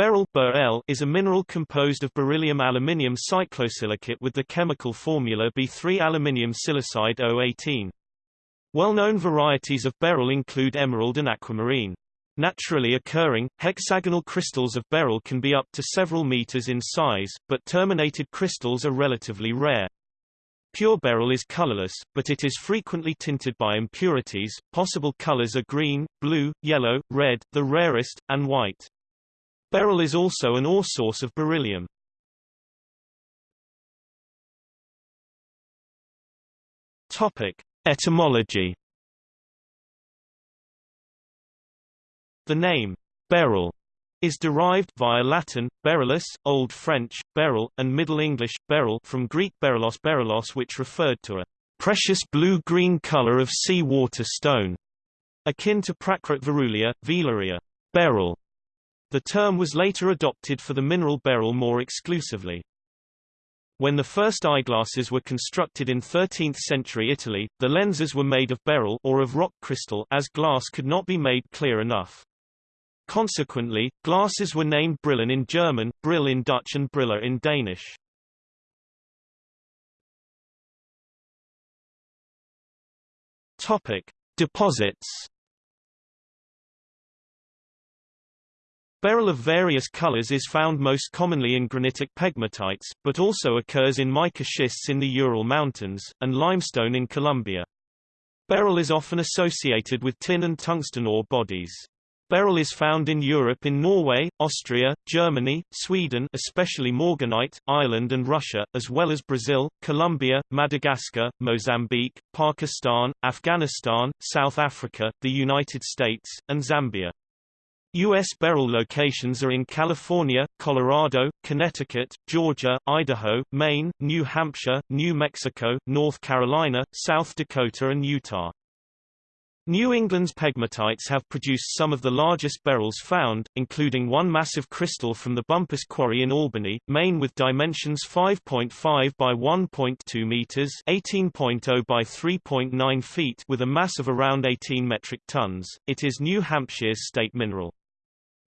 Beryl is a mineral composed of beryllium aluminium cyclosilicate with the chemical formula B3 aluminium silicide O18. Well-known varieties of beryl include emerald and aquamarine. Naturally occurring, hexagonal crystals of beryl can be up to several meters in size, but terminated crystals are relatively rare. Pure beryl is colorless, but it is frequently tinted by impurities. Possible colors are green, blue, yellow, red, the rarest, and white. Beryl is also an ore source of beryllium. Topic: Etymology. The name beryl is derived via Latin, beryllus, Old French, beryl, and Middle English, beryl from Greek berylos berylos which referred to a precious blue-green color of sea water stone, akin to Prakrit Verulia, Velaria, beryl, the term was later adopted for the mineral beryl more exclusively. When the first eyeglasses were constructed in 13th-century Italy, the lenses were made of beryl or of rock crystal as glass could not be made clear enough. Consequently, glasses were named Brillen in German, Brill in Dutch and Briller in Danish. Topic: Deposits Beryl of various colors is found most commonly in granitic pegmatites, but also occurs in mica schists in the Ural Mountains, and limestone in Colombia. Beryl is often associated with tin and tungsten ore bodies. Beryl is found in Europe in Norway, Austria, Germany, Sweden especially Morganite, Ireland and Russia, as well as Brazil, Colombia, Madagascar, Mozambique, Pakistan, Afghanistan, South Africa, the United States, and Zambia. U.S. beryl locations are in California, Colorado, Connecticut, Georgia, Idaho, Maine, New Hampshire, New Mexico, North Carolina, South Dakota and Utah. New England's pegmatites have produced some of the largest beryls found, including one massive crystal from the Bumpus Quarry in Albany, Maine with dimensions 5.5 by 1.2 meters (18.0 by 3.9 feet) with a mass of around 18 metric tons. It is New Hampshire's state mineral.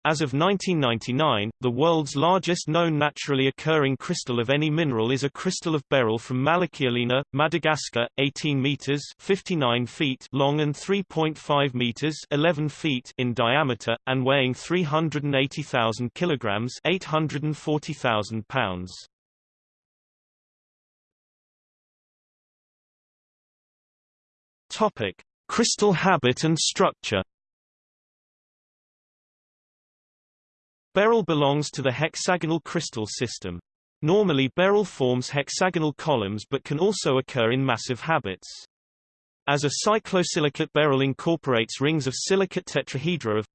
As of 1999, the world's largest known naturally occurring crystal of any mineral is a crystal of beryl from Malakialina, Madagascar, 18 meters (59 feet) long and 3.5 meters (11 feet) in diameter and weighing 380,000 kilograms (840,000 pounds). Topic: Crystal habit and structure. Beryl belongs to the hexagonal crystal system. Normally beryl forms hexagonal columns but can also occur in massive habits. As a cyclosilicate beryl incorporates rings of silicate tetrahedra of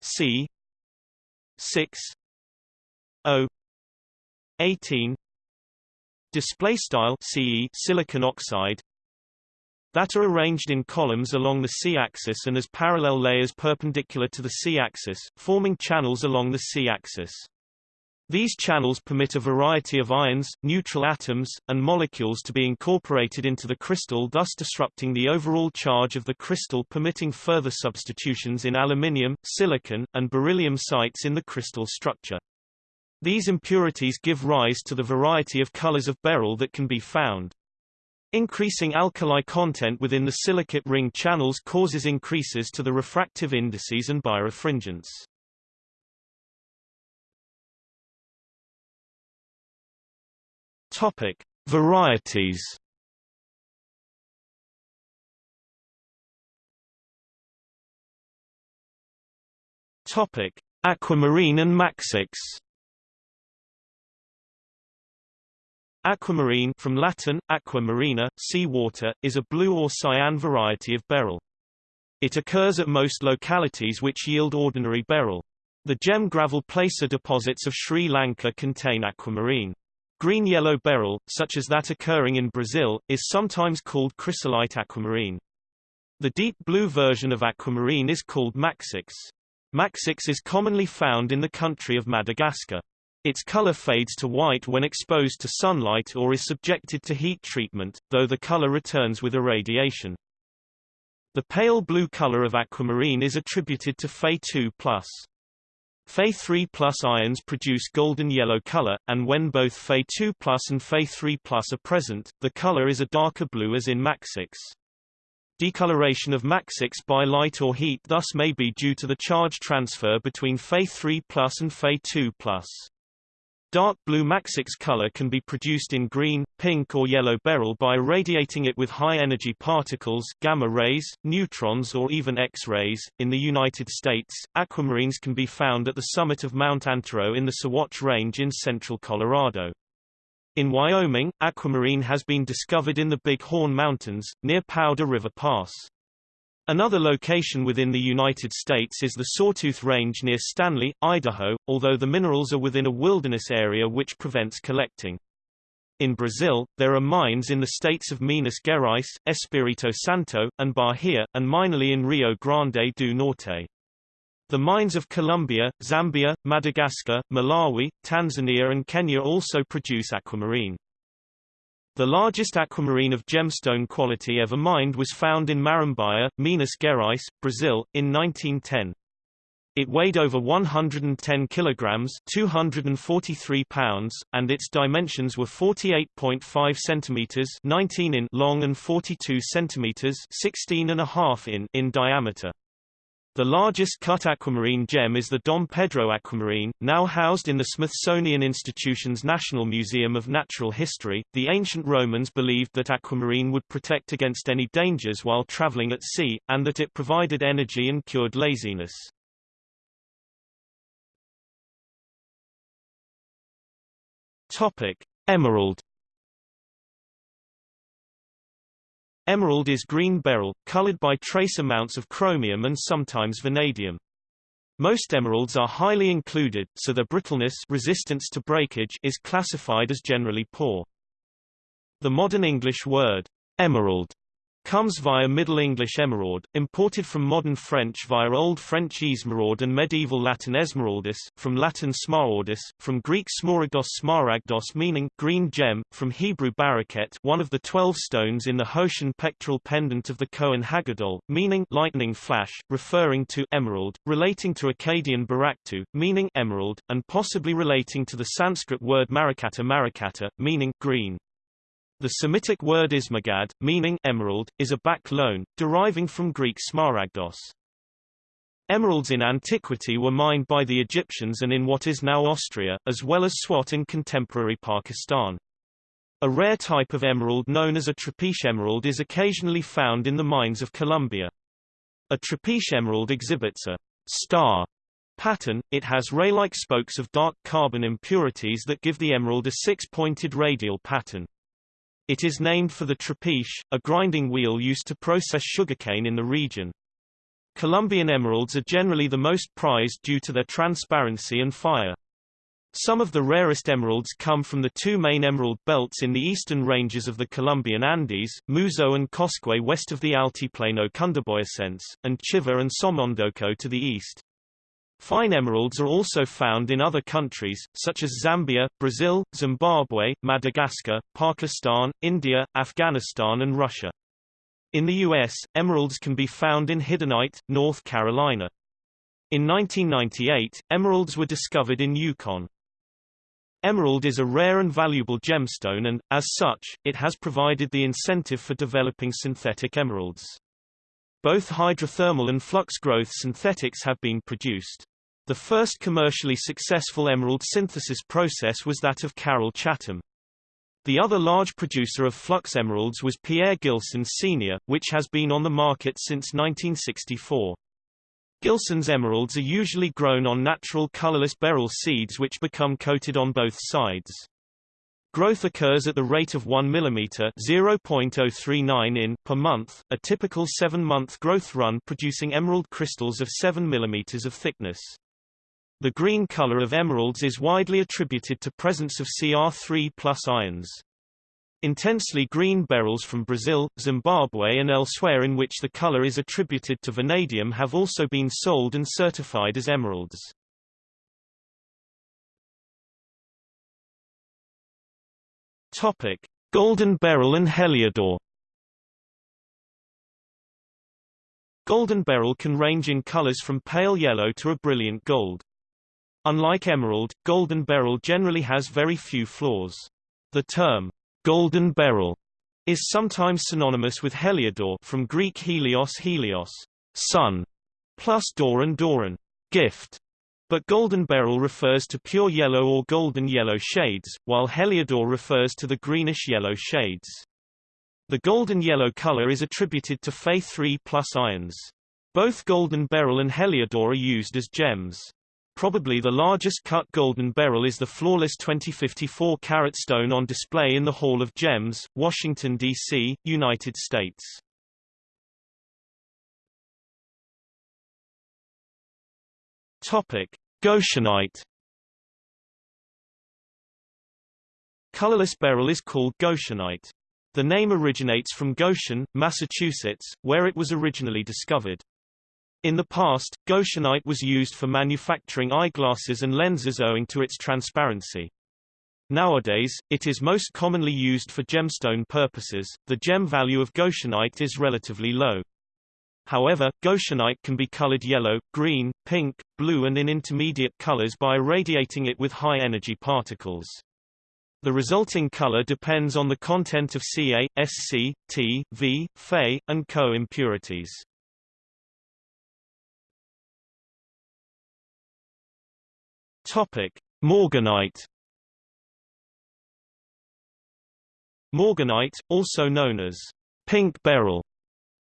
C 6 O 18 display style CE silicon oxide that are arranged in columns along the C-axis and as parallel layers perpendicular to the C-axis, forming channels along the C-axis. These channels permit a variety of ions, neutral atoms, and molecules to be incorporated into the crystal thus disrupting the overall charge of the crystal permitting further substitutions in aluminium, silicon, and beryllium sites in the crystal structure. These impurities give rise to the variety of colors of beryl that can be found. Increasing alkali content within the silicate ring channels causes increases to the refractive indices and birefringence. Topic: Varieties. Topic: Aquamarine and Maxixe. Aquamarine from Latin, aqua marina, sea water, is a blue or cyan variety of beryl. It occurs at most localities which yield ordinary beryl. The gem gravel placer deposits of Sri Lanka contain aquamarine. Green-yellow beryl, such as that occurring in Brazil, is sometimes called chrysolite aquamarine. The deep blue version of aquamarine is called maxixe. Maxixe is commonly found in the country of Madagascar. Its color fades to white when exposed to sunlight or is subjected to heat treatment, though the color returns with irradiation. The pale blue color of aquamarine is attributed to Fe2+. Fe3 plus ions produce golden yellow color, and when both Fe2 plus and Fe3 plus are present, the color is a darker blue as in maxixe. Decoloration of maxixe by light or heat thus may be due to the charge transfer between Fe3 plus and Fe2 plus. Dark blue maxixe color can be produced in green, pink or yellow beryl by irradiating it with high-energy particles gamma rays, neutrons or even X-rays. In the United States, aquamarines can be found at the summit of Mount Antero in the Sawatch Range in central Colorado. In Wyoming, aquamarine has been discovered in the Big Horn Mountains, near Powder River Pass. Another location within the United States is the Sawtooth Range near Stanley, Idaho, although the minerals are within a wilderness area which prevents collecting. In Brazil, there are mines in the states of Minas Gerais, Espírito Santo, and Bahia, and minorly in Rio Grande do Norte. The mines of Colombia, Zambia, Madagascar, Malawi, Tanzania and Kenya also produce aquamarine. The largest aquamarine of gemstone quality ever mined was found in Marambaia, Minas Gerais, Brazil, in 1910. It weighed over 110 kilograms, 243 pounds, and its dimensions were 48.5 centimeters, 19 in long and 42 centimeters, 16 and a half in in diameter. The largest cut aquamarine gem is the Dom Pedro aquamarine, now housed in the Smithsonian Institution's National Museum of Natural History. The ancient Romans believed that aquamarine would protect against any dangers while traveling at sea, and that it provided energy and cured laziness. Topic: Emerald Emerald is green beryl, colored by trace amounts of chromium and sometimes vanadium. Most emeralds are highly included, so their brittleness resistance to breakage is classified as generally poor. The modern English word, emerald, comes via Middle English emerald, imported from modern French via Old French esmeraude and medieval Latin esmeraldus, from Latin smaragdus, from Greek smaragdos smaragdos meaning green gem, from Hebrew baraket one of the twelve stones in the Hoshen pectoral pendant of the Cohen Haggadol, meaning lightning flash, referring to emerald, relating to Akkadian baraktu, meaning emerald, and possibly relating to the Sanskrit word marakata marakata, meaning green. The Semitic word ismagad, meaning emerald, is a back loan, deriving from Greek smaragdos. Emeralds in antiquity were mined by the Egyptians and in what is now Austria, as well as Swat in contemporary Pakistan. A rare type of emerald known as a trapiche emerald is occasionally found in the mines of Colombia. A trapiche emerald exhibits a star pattern, it has ray-like spokes of dark carbon impurities that give the emerald a six-pointed radial pattern. It is named for the trapiche, a grinding wheel used to process sugarcane in the region. Colombian emeralds are generally the most prized due to their transparency and fire. Some of the rarest emeralds come from the two main emerald belts in the eastern ranges of the Colombian Andes, Muzo and Coscuez west of the Altiplano Cundiboyacense, and Chivor and Somondoco to the east. Fine emeralds are also found in other countries, such as Zambia, Brazil, Zimbabwe, Madagascar, Pakistan, India, Afghanistan and Russia. In the U.S., emeralds can be found in Hiddenite, North Carolina. In 1998, emeralds were discovered in Yukon. Emerald is a rare and valuable gemstone and, as such, it has provided the incentive for developing synthetic emeralds. Both hydrothermal and flux growth synthetics have been produced. The first commercially successful emerald synthesis process was that of Carroll Chatham. The other large producer of flux emeralds was Pierre Gilson Sr., which has been on the market since 1964. Gilson's emeralds are usually grown on natural colorless beryl seeds which become coated on both sides. Growth occurs at the rate of 1 mm (0.039 in) per month, a typical 7-month growth run producing emerald crystals of 7 mm of thickness. The green color of emeralds is widely attributed to presence of Cr3 plus ions. Intensely green beryls from Brazil, Zimbabwe and elsewhere in which the color is attributed to vanadium have also been sold and certified as emeralds. Topic: Golden beryl and heliodor. Golden beryl can range in colors from pale yellow to a brilliant gold. Unlike emerald, golden beryl generally has very few flaws. The term, golden beryl, is sometimes synonymous with heliodor from Greek helios helios, sun, plus doron doron, gift. But golden beryl refers to pure yellow or golden yellow shades, while heliodor refers to the greenish yellow shades. The golden yellow color is attributed to Fe3 plus ions. Both golden beryl and heliodor are used as gems. Probably the largest cut golden beryl is the flawless 2054 carat stone on display in the Hall of Gems, Washington, D.C., United States. Topic: Goshenite. Colorless beryl is called goshenite. The name originates from Goshen, Massachusetts, where it was originally discovered. In the past, goshenite was used for manufacturing eyeglasses and lenses owing to its transparency. Nowadays, it is most commonly used for gemstone purposes. The gem value of goshenite is relatively low. However, goshenite can be colored yellow, green, pink, blue and in intermediate colors by irradiating it with high-energy particles. The resulting color depends on the content of Ca, Sc, T, V, Fe, and Co impurities. Topic: Morganite. Morganite, also known as pink beryl,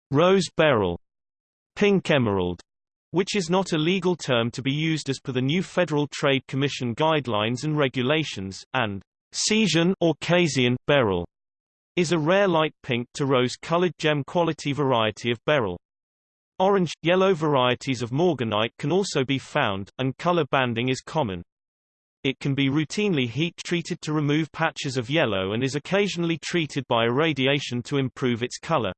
rose beryl, pink emerald, which is not a legal term to be used as per the new Federal Trade Commission guidelines and regulations, and Casian or Casian beryl is a rare light pink to rose-colored gem quality variety of beryl. Orange, yellow varieties of morganite can also be found, and color banding is common. It can be routinely heat-treated to remove patches of yellow and is occasionally treated by irradiation to improve its color.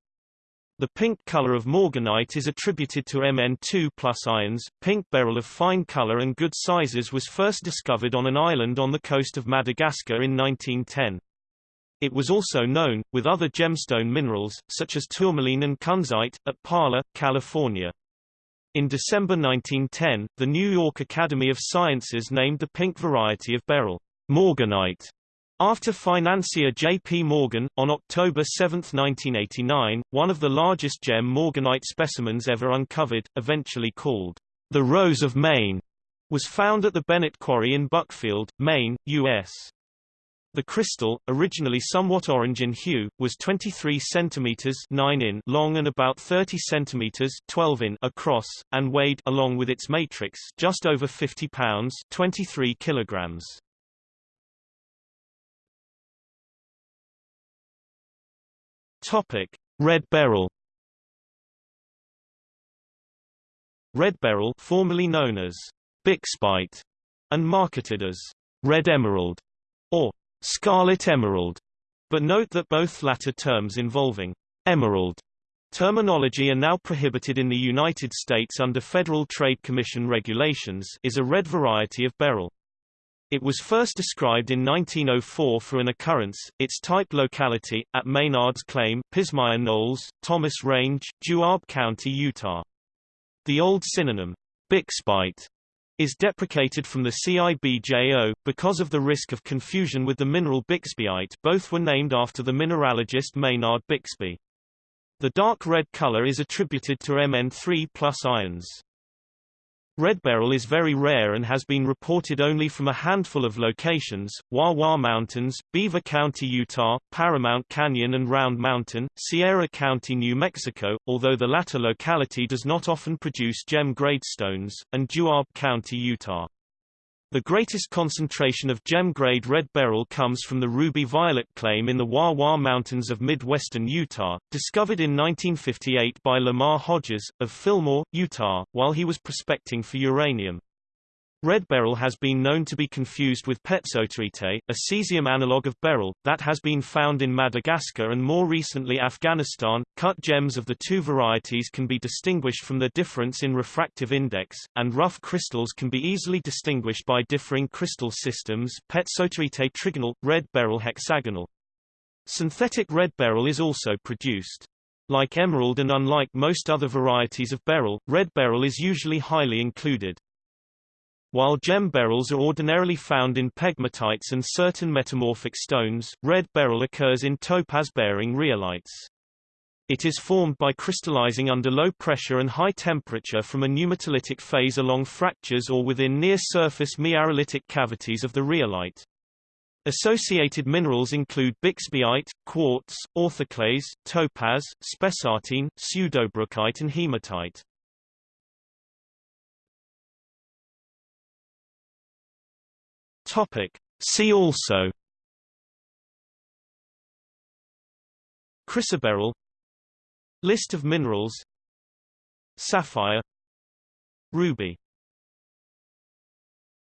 The pink color of morganite is attributed to Mn2 plus ions. Pink beryl of fine color and good sizes was first discovered on an island on the coast of Madagascar in 1910. It was also known, with other gemstone minerals, such as tourmaline and kunzite, at Pala, California. In December 1910, the New York Academy of Sciences named the pink variety of beryl, morganite, after financier J. P. Morgan, on October 7, 1989, one of the largest gem morganite specimens ever uncovered, eventually called the Rose of Maine, was found at the Bennett Quarry in Buckfield, Maine, U.S. The crystal, originally somewhat orange in hue, was 23 cm 9 in long and about 30 cm 12 in across, and weighed along with its matrix just over 50 pounds 23 kilograms. Topic: Red beryl. Red beryl, formerly known as Bixbite, and marketed as red emerald, or Scarlet Emerald, but note that both latter terms involving emerald terminology are now prohibited in the United States under Federal Trade Commission regulations is a red variety of beryl. It was first described in 1904 for an occurrence, its type locality, at Maynard's Claim, Pismire Knolls, Thomas Range, Juab County, Utah. The old synonym, Bixbite, is deprecated from the CIBJO, because of the risk of confusion with the mineral Bixbyite both were named after the mineralogist Maynard Bixby. The dark red color is attributed to Mn3 plus ions. Red beryl is very rare and has been reported only from a handful of locations, Wah-Wah Mountains, Beaver County, Utah, Paramount Canyon and Round Mountain, Sierra County, New Mexico, although the latter locality does not often produce gem-grade stones, and Juab County, Utah. The greatest concentration of gem-grade red beryl comes from the Ruby Violet claim in the Wah-Wah Mountains of midwestern Utah, discovered in 1958 by Lamar Hodges, of Fillmore, Utah, while he was prospecting for uranium. Red beryl has been known to be confused with pezzottaite, a cesium analog of beryl, that has been found in Madagascar and more recently Afghanistan. Cut gems of the two varieties can be distinguished from the difference in refractive index, and rough crystals can be easily distinguished by differing crystal systems pezzottaite trigonal, red beryl hexagonal. Synthetic red beryl is also produced. Like emerald and unlike most other varieties of beryl, red beryl is usually highly included. While gem beryls are ordinarily found in pegmatites and certain metamorphic stones, red beryl occurs in topaz-bearing rhyolites. It is formed by crystallizing under low pressure and high temperature from a pneumatolytic phase along fractures or within near-surface miarolitic cavities of the rhyolite. Associated minerals include bixbyite, quartz, orthoclase, topaz, spessartine, pseudobrookite and hematite. Topic. See also. Chrysoberyl. List of minerals. Sapphire. Ruby